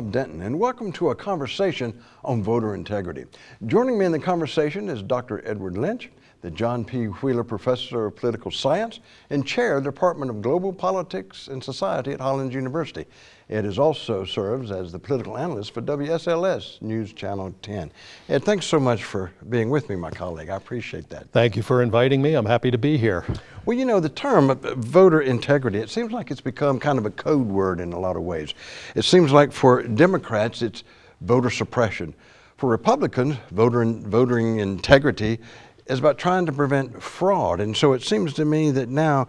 Bob Denton, and welcome to a conversation on voter integrity. Joining me in the conversation is Dr. Edward Lynch, the John P. Wheeler Professor of Political Science and Chair of the Department of Global Politics and Society at Hollins University. Ed is also serves as the political analyst for WSLS News Channel 10. Ed, thanks so much for being with me, my colleague. I appreciate that. Thank you for inviting me. I'm happy to be here. Well, you know, the term voter integrity, it seems like it's become kind of a code word in a lot of ways. It seems like for Democrats, it's voter suppression. For Republicans, voter, voting integrity is about trying to prevent fraud. And so it seems to me that now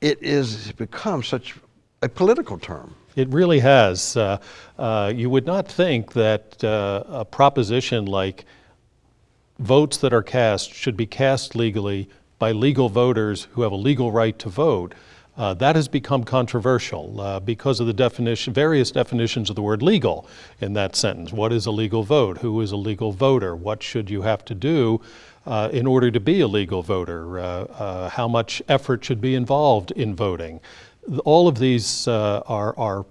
it is become such a political term. It really has. Uh, uh, you would not think that uh, a proposition like votes that are cast should be cast legally by legal voters who have a legal right to vote. Uh, that has become controversial uh, because of the definition, various definitions of the word legal in that sentence. What is a legal vote? Who is a legal voter? What should you have to do uh, in order to be a legal voter? Uh, how much effort should be involved in voting? all of these uh, are, are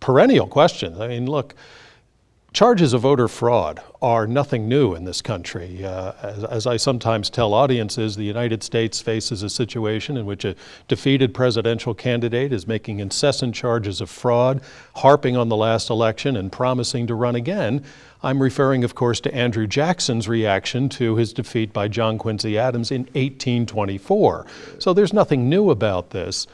perennial questions. I mean, look, charges of voter fraud are nothing new in this country. Uh, as, as, I sometimes tell audiences, the United States faces a situation in which a defeated presidential candidate is making incessant charges of fraud, harping on the last election and promising to run again. I'm referring, of course, to Andrew Jackson's reaction to his defeat by John Quincy Adams in 1824. So there's nothing new about this.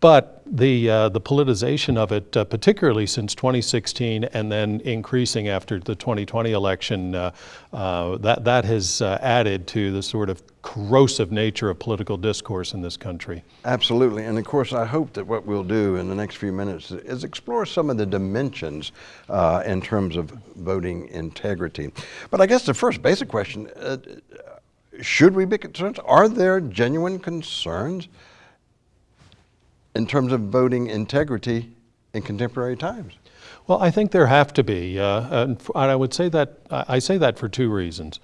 But the, uh, the politicization of it, uh, particularly since 2016 and then increasing after the 2020 election, uh, uh, that, that has uh, added to the sort of corrosive nature of political discourse in this country. Absolutely. And of course, I hope that what we'll do in the next few minutes is explore some of the dimensions uh, in terms of voting integrity. But I guess the first basic question should we be concerned? Are there genuine concerns? In terms of voting integrity in contemporary times? Well, I think there have to be, uh, and I would say that I say that for two reasons.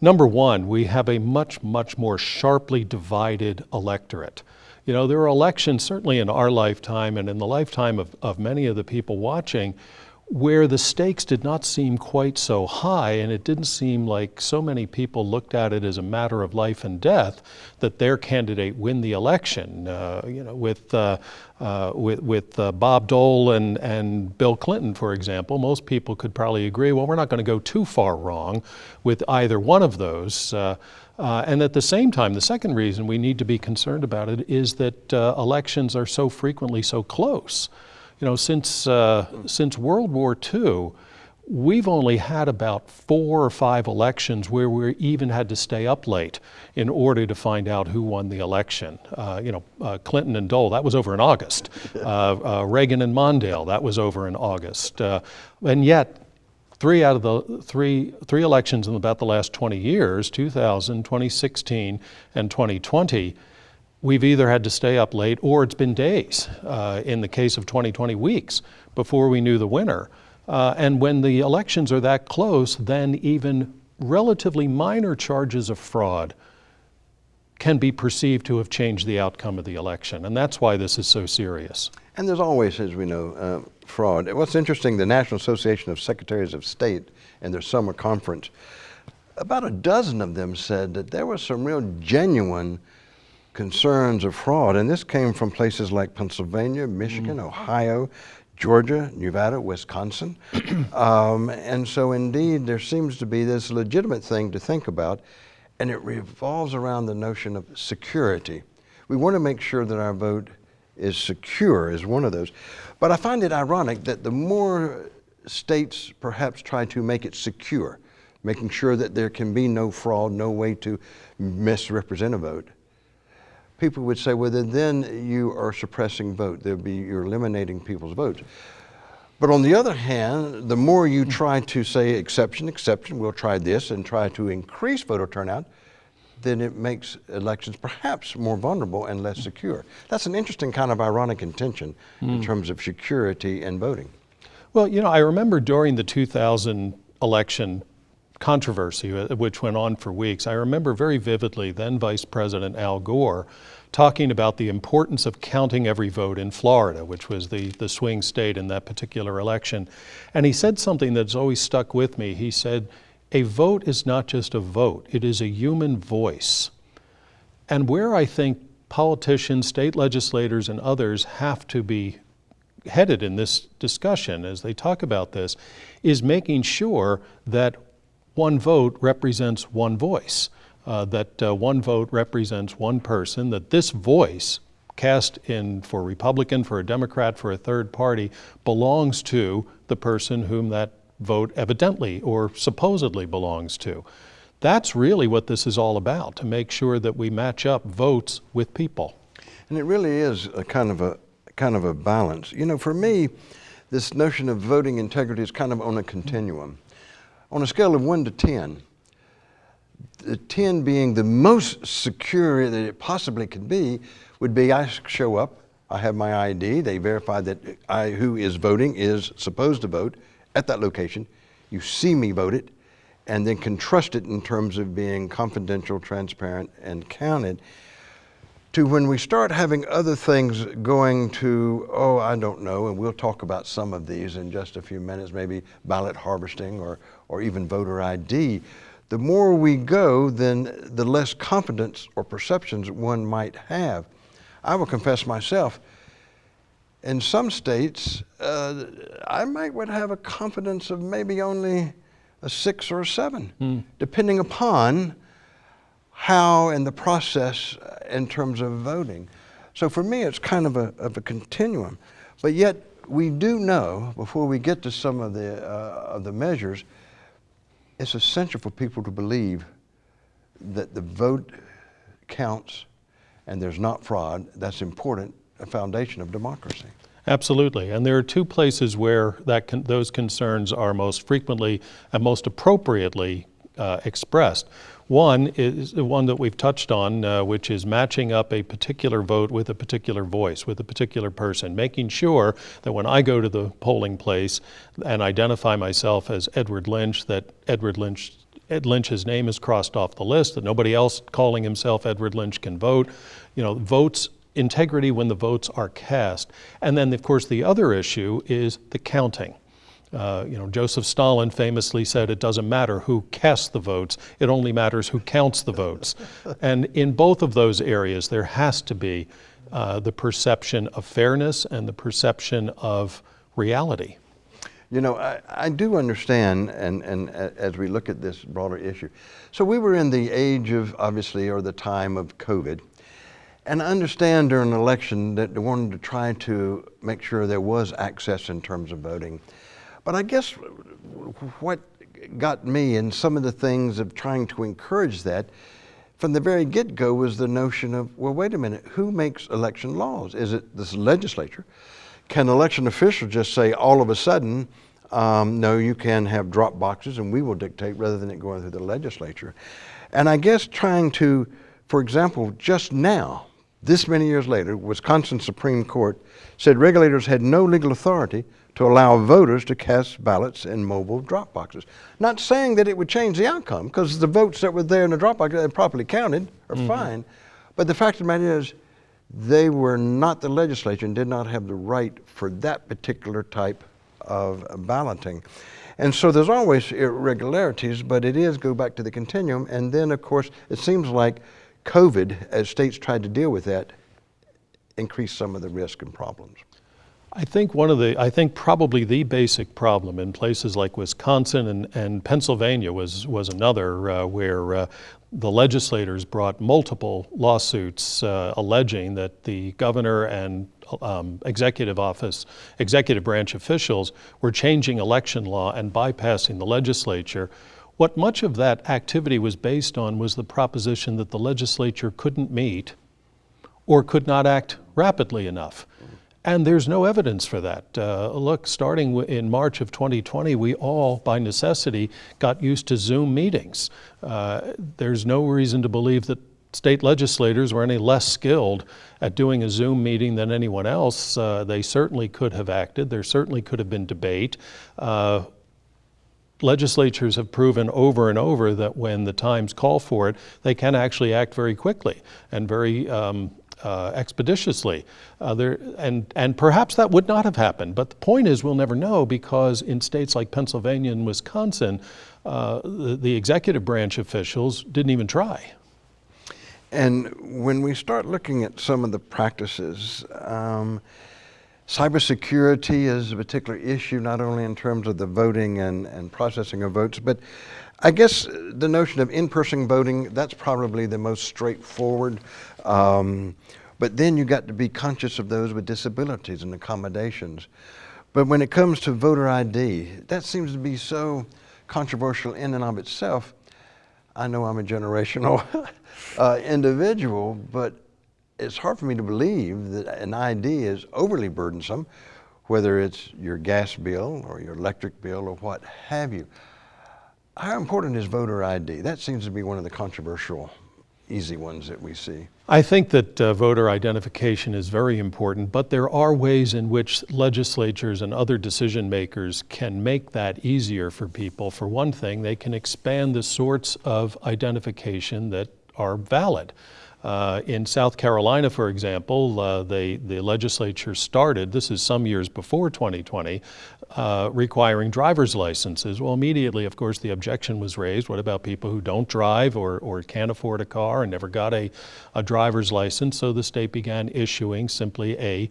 Number one, we have a much, much more sharply divided electorate. You know, there are elections, certainly in our lifetime and in the lifetime of, of many of the people watching, where the stakes did not seem quite so high and it didn't seem like so many people looked at it as a matter of life and death that their candidate win the election. Uh, you know, with, uh, uh, with, with uh, Bob Dole and, and Bill Clinton, for example, most people could probably agree, well, we're not going to go too far wrong with either one of those. Uh, uh, and at the same time, the second reason we need to be concerned about it is that elections are so frequently so close. You know, since, uh, since World War II, we've only had about four or five elections where we even had to stay up late in order to find out who won the election. Uh, you know, uh, Clinton and Dole, that was over in August. Uh, uh, Reagan and Mondale, that was over in August. Uh, and yet, three out of the three, three elections in about the last 20 years, 2000, 2016, and 2020, we've either had to stay up late or it's been days, uh, in the case of 2020 weeks, before we knew the winner. Uh, and when the elections are that close, then even relatively minor charges of fraud can be perceived to have changed the outcome of the election. And that's why this is so serious. And there's always, as we know, uh, fraud. What's interesting, the National Association of Secretaries of State in their summer conference, about a dozen of them said that there was some real genuine concerns of fraud, and this came from places like Pennsylvania, Michigan, mm. Ohio, Georgia, Nevada, Wisconsin. um, and so indeed, there seems to be this legitimate thing to think about, and it revolves around the notion of security. We want to make sure that our vote is secure is one of those. But I find it ironic that the more states perhaps try to make it secure, making sure that there can be no fraud, no way to misrepresent a vote, people would say, well, then, then you are suppressing vote. There'll be, you're eliminating people's votes. But on the other hand, the more you try to say exception, exception, we'll try this and try to increase voter turnout, then it makes elections perhaps more vulnerable and less secure. That's an interesting kind of ironic intention mm. in hmm. terms of security and voting. Well, you know, I remember during the 2000 election, controversy, uh, which went on for weeks. I remember very vividly then Vice President Al Gore talking about the importance of counting every vote in Florida, which was the, the swing state in that particular election. And he said something that's always stuck with me. He said, A vote is not just a vote, it is a human voice. And where I think politicians, state legislators, and others have to be headed in this discussion as they talk about this is making sure that one vote represents one voice, uh, that uh, one vote represents one person, that this voice cast in for Republican, for a Democrat, for a third party belongs to the person whom that vote evidently or supposedly belongs to. That's really what this is all about, to make sure that we match up votes with people. And it really is a kind of a kind of a balance. You know, for me, this notion of voting integrity is kind of on a continuum. On a scale of 1 to 10, the 10 being the most secure that it possibly could be would be I show up, I have my ID, they verify that I who is voting is supposed to vote at that location. You see me vote it and then can trust it in terms of being confidential, transparent, and counted to when we start having other things going to, oh, I don't know, and we'll talk about some of these in just a few minutes, maybe ballot harvesting or, or even voter ID. The more we go, then the less confidence or perceptions one might have. I will confess myself, in some states, uh, I might would have a confidence of maybe only a six or a seven, mm. depending upon how and the process uh, in terms of voting. So for me, it's kind of a, of a continuum. But yet, we do know, before we get to some of the, uh, of the measures, it's essential for people to believe that the vote counts and there's not fraud. That's important, a foundation of democracy. Absolutely, and there are two places where that con those concerns are most frequently and most appropriately uh, expressed. One is the one that we've touched on, uh, which is matching up a particular vote with a particular voice, with a particular person, making sure that when I go to the polling place and identify myself as Edward Lynch, that Edward Lynch Ed Lynch's name is crossed off the list, that nobody else calling himself Edward Lynch can vote. You know, votes integrity when the votes are cast. And then, of course, the other issue is the counting. Uh, you know, Joseph Stalin famously said, it doesn't matter who casts the votes, it only matters who counts the votes. and in both of those areas, there has to be uh, the perception of fairness and the perception of reality. You know, I, I do understand, and, and as we look at this broader issue. So we were in the age of, obviously, or the time of COVID. And I understand during an election that they wanted to try to make sure there was access in terms of voting. But I guess what got me and some of the things of trying to encourage that from the very get-go was the notion of, well, wait a minute, who makes election laws? Is it this legislature? Can election officials just say all of a sudden, um, no, you can have drop boxes and we will dictate rather than it going through the legislature? And I guess trying to, for example, just now, this many years later, Wisconsin Supreme Court said regulators had no legal authority to allow voters to cast ballots in mobile drop boxes. Not saying that it would change the outcome, because the votes that were there in the drop box that properly counted are mm -hmm. fine. But the fact of the matter is, they were not the legislature and did not have the right for that particular type of balloting. And so there's always irregularities, but it is go back to the continuum. And then, of course, it seems like COVID, as states tried to deal with that, increased some of the risk and problems. I think one of the, I think probably the basic problem in places like Wisconsin and, and Pennsylvania was, was another uh, where uh, the legislators brought multiple lawsuits uh, alleging that the governor and um, executive office, executive branch officials were changing election law and bypassing the legislature. What much of that activity was based on was the proposition that the legislature couldn't meet or could not act rapidly enough. And there's no evidence for that. Uh, look, starting in March of 2020, we all, by necessity, got used to Zoom meetings. Uh, there's no reason to believe that state legislators were any less skilled at doing a Zoom meeting than anyone else. Uh, they certainly could have acted. There certainly could have been debate. Uh, legislatures have proven over and over that when the times call for it, they can actually act very quickly and very um, uh, expeditiously. Uh, there, and, and perhaps that would not have happened. But the point is, we'll never know because in states like Pennsylvania and Wisconsin, uh, the, the executive branch officials didn't even try. And when we start looking at some of the practices, um, cybersecurity is a particular issue, not only in terms of the voting and, and processing of votes, but I guess the notion of in-person voting, that's probably the most straightforward. Um, but then you got to be conscious of those with disabilities and accommodations. But when it comes to voter ID, that seems to be so controversial in and of itself. I know I'm a generational uh, individual, but it's hard for me to believe that an ID is overly burdensome, whether it's your gas bill or your electric bill or what have you. How important is voter ID? That seems to be one of the controversial, easy ones that we see. I think that uh, voter identification is very important, but there are ways in which legislatures and other decision makers can make that easier for people. For one thing, they can expand the sorts of identification that are valid. Uh, in South Carolina, for example, uh, they, the legislature started, this is some years before 2020, uh, requiring driver's licenses. Well, immediately, of course, the objection was raised. What about people who don't drive or, or can't afford a car and never got a, a driver's license? So the state began issuing simply a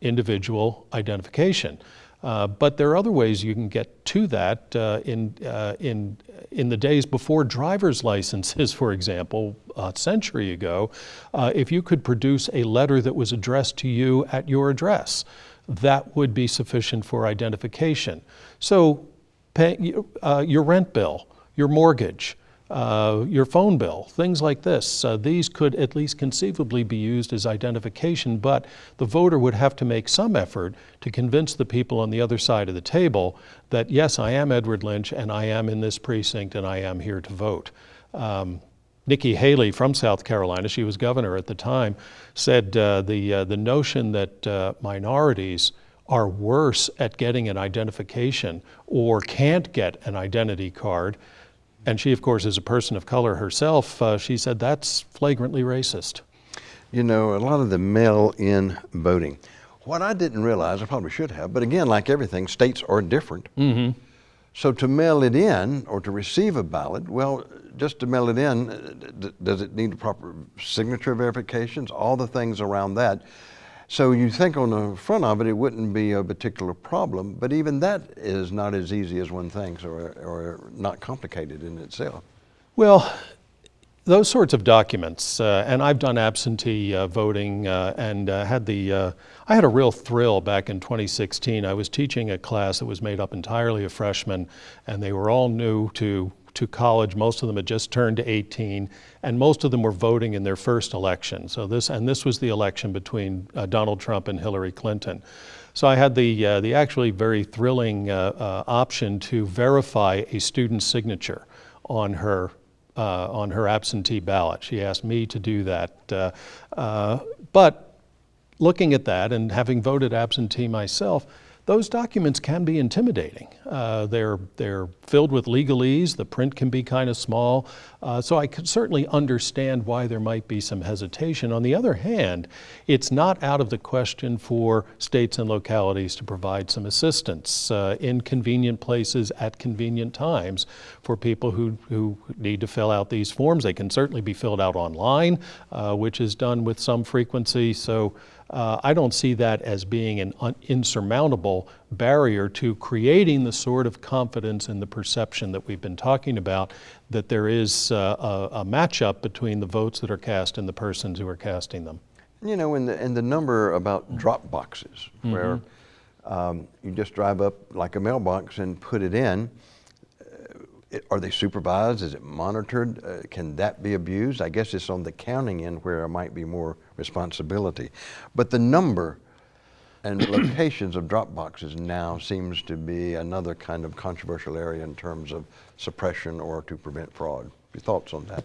individual identification. Uh, but there are other ways you can get to that uh, in, uh, in, in the days before driver's licenses, for example, a century ago, uh, if you could produce a letter that was addressed to you at your address, that would be sufficient for identification. So pay, uh, your rent bill, your mortgage, uh, your phone bill, things like this. Uh, these could at least conceivably be used as identification, but the voter would have to make some effort to convince the people on the other side of the table that, yes, I am Edward Lynch and I am in this precinct and I am here to vote. Um, Nikki Haley from South Carolina, she was governor at the time, said uh, the, uh, the notion that uh, minorities are worse at getting an identification or can't get an identity card and she, of course, is a person of color herself, uh, she said that's flagrantly racist. You know, a lot of the mail in voting. What I didn't realize, I probably should have, but again, like everything, states are different. Mm-hmm. So to mail it in or to receive a ballot, well, just to mail it in, uh, does it need a proper signature verifications? All the things around that. So you think on the front of it, it wouldn't be a particular problem, but even that is not as easy as one thinks or, or not complicated in itself. Well, those sorts of documents, uh, and I've done absentee uh, voting uh, and uh, had the, uh, I had a real thrill back in 2016. I was teaching a class that was made up entirely of freshmen, and they were all new to to college. Most of them had just turned 18, and most of them were voting in their first election. So this, and this was the election between uh, Donald Trump and Hillary Clinton. So I had the, uh, the actually very thrilling uh, uh option to verify a student's signature on her, uh, on her absentee ballot. She asked me to do that. Uh, but looking at that and having voted absentee myself, those documents can be intimidating. Uh, they're, they're filled with legalese, the print can be kind of small, uh, so I could certainly understand why there might be some hesitation. On the other hand, it's not out of the question for states and localities to provide some assistance uh, in convenient places at convenient times for people who, who need to fill out these forms. They can certainly be filled out online, uh, which is done with some frequency. So uh, I don't see that as being an insurmountable barrier to creating the sort of confidence and the perception that we've been talking about that there is uh, a, a matchup between the votes that are cast and the persons who are casting them. You know, in the, in the number about drop boxes, mm -hmm. where um, you just drive up like a mailbox and put it in, are they supervised? Is it monitored? Uh, can that be abused? I guess it's on the counting end where there might be more responsibility. But the number and locations of drop boxes now seems to be another kind of controversial area in terms of suppression or to prevent fraud. Your thoughts on that?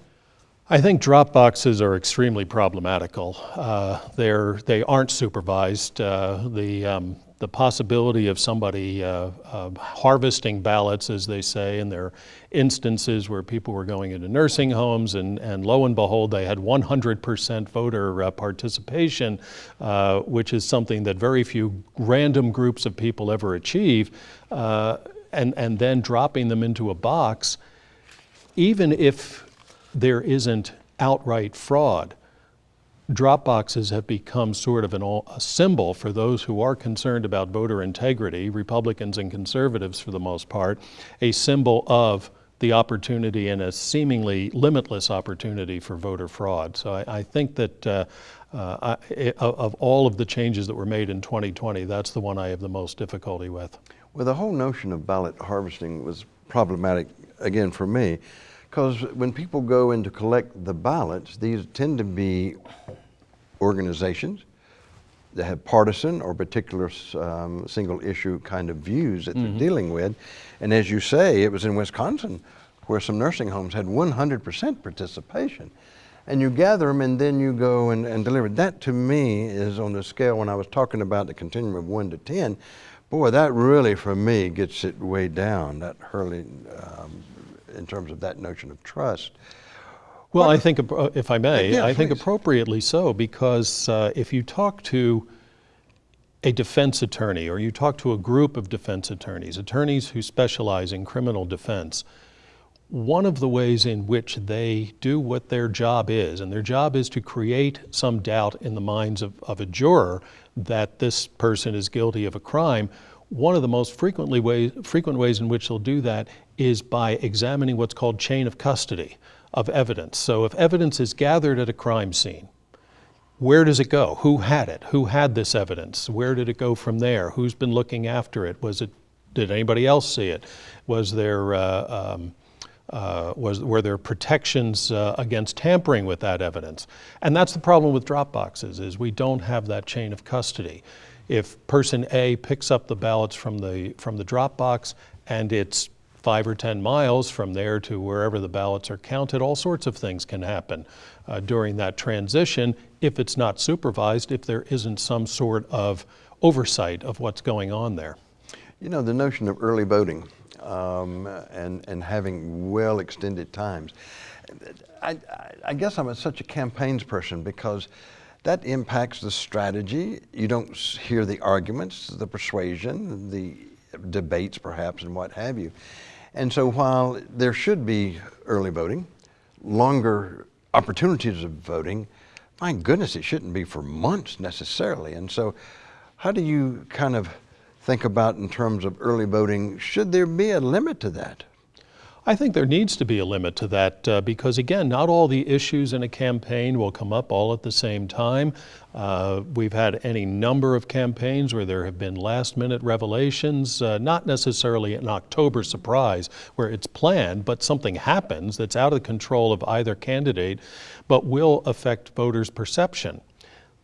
I think drop boxes are extremely problematical. Uh, they're, they aren't supervised. Uh, the, um, the possibility of somebody uh, uh, harvesting ballots, as they say, and there are instances where people were going into nursing homes, and, and lo and behold, they had 100% voter uh, participation, uh, which is something that very few random groups of people ever achieve, uh, and, and then dropping them into a box, even if there isn't outright fraud, drop boxes have become sort of an, a symbol for those who are concerned about voter integrity, Republicans and conservatives for the most part, a symbol of the opportunity and a seemingly limitless opportunity for voter fraud. So I, I think that uh, uh, I, of all of the changes that were made in 2020, that's the one I have the most difficulty with. Well, the whole notion of ballot harvesting was problematic, again, for me, because when people go in to collect the ballots, these tend to be organizations that have partisan or particular um, single issue kind of views that mm -hmm. they're mm-hmm. dealing with. And as you say, it was in Wisconsin where some nursing homes had 100% participation. And you gather them and then you go and, and deliver. That to me is on the scale when I was talking about the continuum of one to 10, boy, that really for me gets it way down, that hurling um, in terms of that notion of trust. Well, I think, if I may, yeah, I think appropriately so, because uh, if you talk to a defense attorney or you talk to a group of defense attorneys, attorneys who specialize in criminal defense, one of the ways in which they do what their job is, and their job is to create some doubt in the minds of, of a juror that this person is guilty of a crime, one of the most frequently ways, frequent ways in which they'll do that is by examining what's called chain of custody of evidence. So if evidence is gathered at a crime scene, where does it go? Who had it? Who had this evidence? Where did it go from there? Who's been looking after it? Was it? Did anybody else see it? Was there? Uh, um, uh, was, were there protections uh, against tampering with that evidence? And that's the problem with drop boxes is we don't have that chain of custody. If person A picks up the ballots from the, from the drop box and it's five or 10 miles from there to wherever the ballots are counted, all sorts of things can happen uh, during that transition if it's not supervised, if there isn't some sort of oversight of what's going on there. You know, the notion of early voting um, and, and having well extended times, I, I guess I'm a, such a campaigns person because that impacts the strategy. You don't hear the arguments, the persuasion, the debates perhaps and what have you. And so while there should be early voting, longer opportunities of voting, my goodness, it shouldn't be for months necessarily. And so how do you kind of think about in terms of early voting? Should there be a limit to that? I think there needs to be a limit to that uh, because, again, not all the issues in a campaign will come up all at the same time. Uh, we've had any number of campaigns where there have been last minute revelations, uh, not necessarily an October surprise where it's planned, but something happens that's out of the control of either candidate, but will affect voters' perception.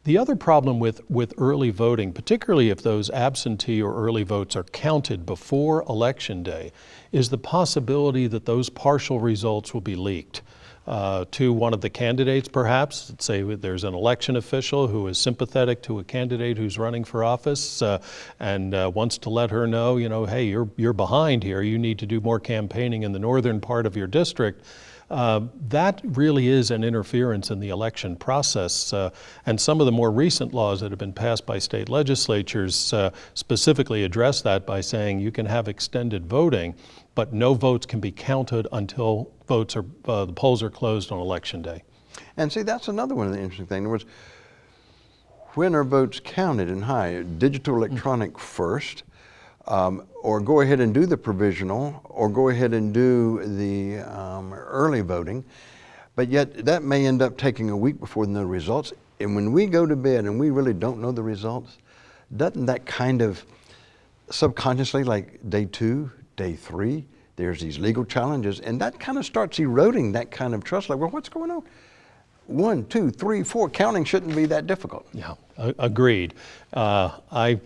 The other problem with, with early voting, particularly if those absentee or early votes are counted before Election Day, is the possibility that those partial results will be leaked. Uh, to one of the candidates, perhaps. Let's Say there's an election official who is sympathetic to a candidate who's running for office uh, and uh, wants to let her know, you know, hey, you're, you're behind here. You need to do more campaigning in the northern part of your district. Uh, that really is an interference in the election process. Uh, and some of the more recent laws that have been passed by state legislatures uh, specifically address that by saying you can have extended voting, but no votes can be counted until votes are, uh, the polls are closed on election day. And see, that's another one of the interesting things. In words, when are votes counted and high? Digital electronic mm -hmm. first, um, or go ahead and do the provisional, or go ahead and do the um, early voting. But yet that may end up taking a week before the results. And when we go to bed and we really don't know the results, doesn't that kind of subconsciously, like day two, day three, there's these legal challenges, and that kind of starts eroding that kind of trust. Like, well, what's going on? One, two, three, four, counting shouldn't be that difficult. Yeah, agreed. Uh, I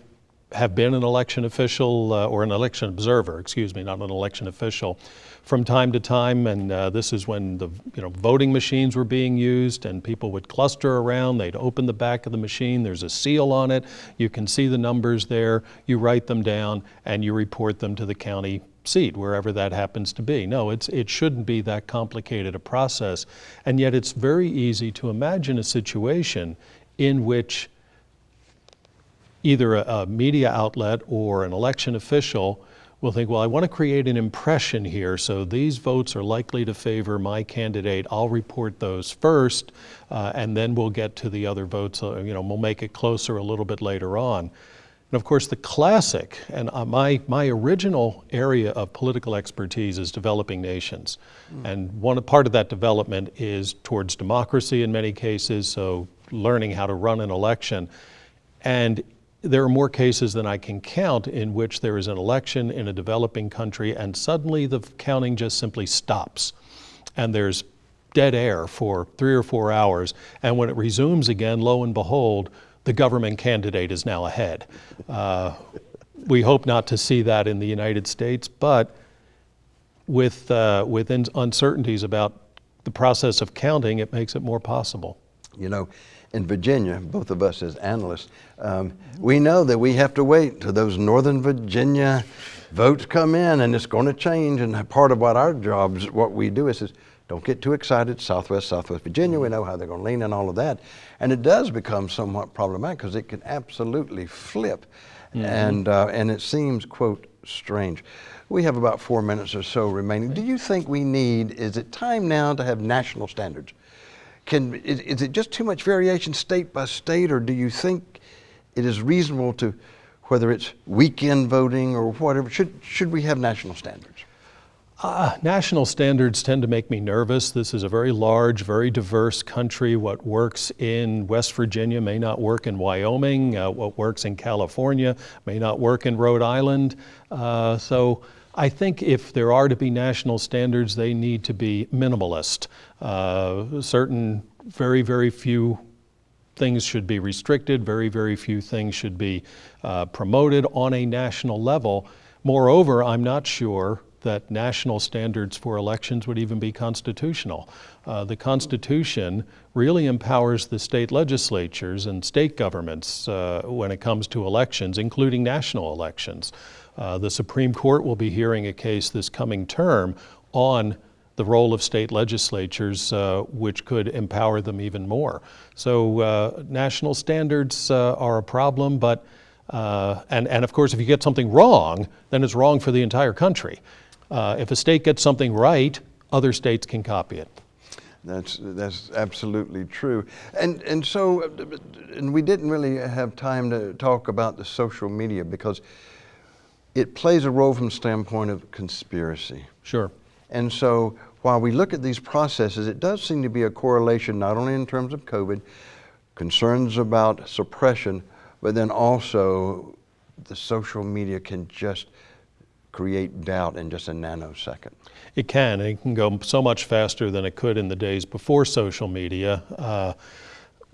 have been an election official uh, or an election observer, excuse me, not an election official, from time to time. And uh, this is when the you know voting machines were being used, and people would cluster around. They'd open the back of the machine. There's a seal on it. You can see the numbers there. You write them down, and you report them to the county seat, wherever that happens to be. No, it's, it shouldn't be that complicated a process. And yet it's very easy to imagine a situation in which either a, a media outlet or an election official will think, well, I want to create an impression here, so these votes are likely to favor my candidate. I'll report those first, uh, and then we'll get to the other votes. Uh, you know, we'll make it closer a little bit later on. And of course, the classic, and uh, my, my original area of political expertise is developing nations. Mm. And one part of that development is towards democracy in many cases, so learning how to run an election. And there are more cases than I can count in which there is an election in a developing country and suddenly the counting just simply stops. And there's dead air for three or four hours. And when it resumes again, lo and behold, the government candidate is now ahead. Uh, we hope not to see that in the United States, but with, uh, with uncertainties about the process of counting, it makes it more possible. You know, in Virginia, both of us as analysts, um, we know that we have to wait till those Northern Virginia votes come in and it's going to change. And part of what our jobs, what we do is, is don't get too excited. Southwest, Southwest Virginia, we know how they're going to lean and all of that. And it does become somewhat problematic because it can absolutely flip. Mm-hmm. And, uh, and it seems, quote, strange. We have about four minutes or so remaining. Do you think we need, is it time now to have national standards? Can, is, is it just too much variation state by state, or do you think it is reasonable to, whether it's weekend voting or whatever, should, should we have national standards? Uh, national standards tend to make me nervous. This is a very large, very diverse country. What works in West Virginia may not work in Wyoming. Uh, what works in California may not work in Rhode Island. Uh, so I think if there are to be national standards, they need to be minimalist. Uh, certain very, very few things should be restricted, very, very few things should be uh, promoted on a national level. Moreover, I'm not sure that national standards for elections would even be constitutional. Uh, the Constitution really empowers the state legislatures and state governments uh, when it comes to elections, including national elections. Uh, the Supreme Court will be hearing a case this coming term on the role of state legislatures, uh, which could empower them even more. So uh, national standards uh, are a problem, but uh, and, and of course, if you get something wrong, then it's wrong for the entire country. Uh, if a state gets something right, other states can copy it. That's that's absolutely true, and and so, and we didn't really have time to talk about the social media because it plays a role from the standpoint of conspiracy. Sure. And so while we look at these processes, it does seem to be a correlation not only in terms of COVID, concerns about suppression, but then also the social media can just create doubt in just a nanosecond. It can. It can go so much faster than it could in the days before social media. Uh,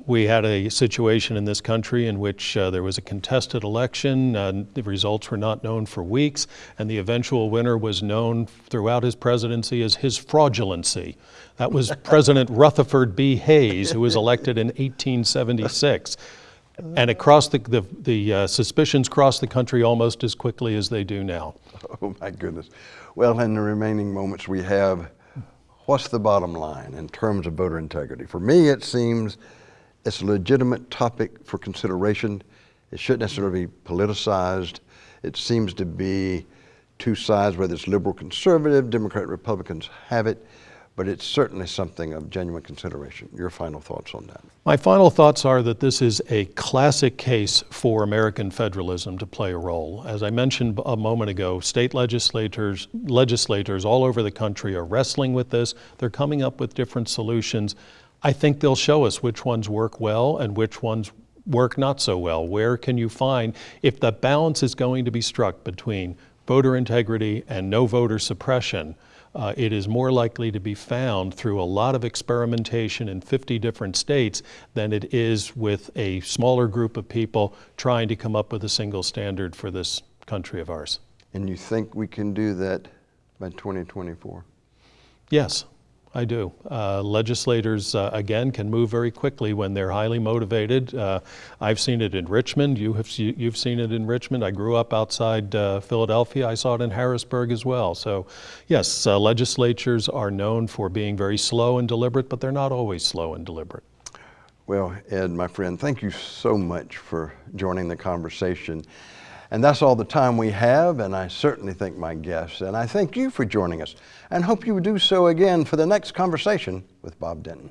we had a situation in this country in which uh, there was a contested election. Uh, the results were not known for weeks, and the eventual winner was known throughout his presidency as his fraudulency. That was President Rutherford B. Hayes, who was elected in 1876. And across the, the, the uh, suspicions crossed the country almost as quickly as they do now. Oh, my goodness. Well, in the remaining moments we have, what's the bottom line in terms of voter integrity? For me, it seems it's a legitimate topic for consideration. It shouldn't necessarily be politicized. It seems to be two sides, whether it's liberal, conservative, Democrat, Republicans have it, but it's certainly something of genuine consideration. Your final thoughts on that? My final thoughts are that this is a classic case for American federalism to play a role. As I mentioned a moment ago, state legislators, legislators all over the country are wrestling with this. They're coming up with different solutions. I think they'll show us which ones work well and which ones work not so well. Where can you find, if the balance is going to be struck between voter integrity and no voter suppression, uh, it is more likely to be found through a lot of experimentation in 50 different states than it is with a smaller group of people trying to come up with a single standard for this country of ours. And you think we can do that by 2024? Yes, I do. Uh, legislators, uh, again, can move very quickly when they're highly motivated. Uh, I've seen it in Richmond. You have you've seen it in Richmond. I grew up outside uh, Philadelphia. I saw it in Harrisburg as well. So, yes, uh, legislatures are known for being very slow and deliberate, but they're not always slow and deliberate. Well, Ed, my friend, thank you so much for joining the conversation. And that's all the time we have, and I certainly thank my guests, and I thank you for joining us, and hope you do so again for the next conversation with Bob Denton.